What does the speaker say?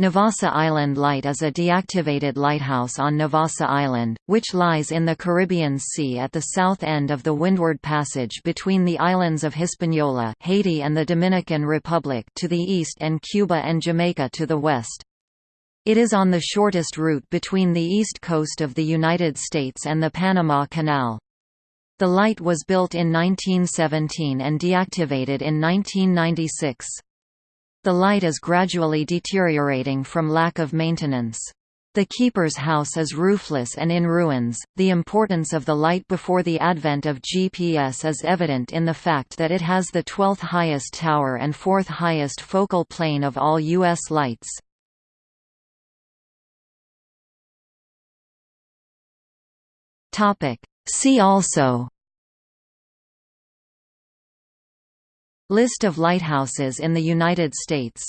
Navassa Island Light is a deactivated lighthouse on Navassa Island, which lies in the Caribbean Sea at the south end of the Windward Passage between the islands of Hispaniola Haiti and the Dominican Republic to the east and Cuba and Jamaica to the west. It is on the shortest route between the east coast of the United States and the Panama Canal. The light was built in 1917 and deactivated in 1996. The light is gradually deteriorating from lack of maintenance. The keeper's house is roofless and in ruins. The importance of the light before the advent of GPS is evident in the fact that it has the 12th highest tower and 4th highest focal plane of all U.S. lights. See also List of lighthouses in the United States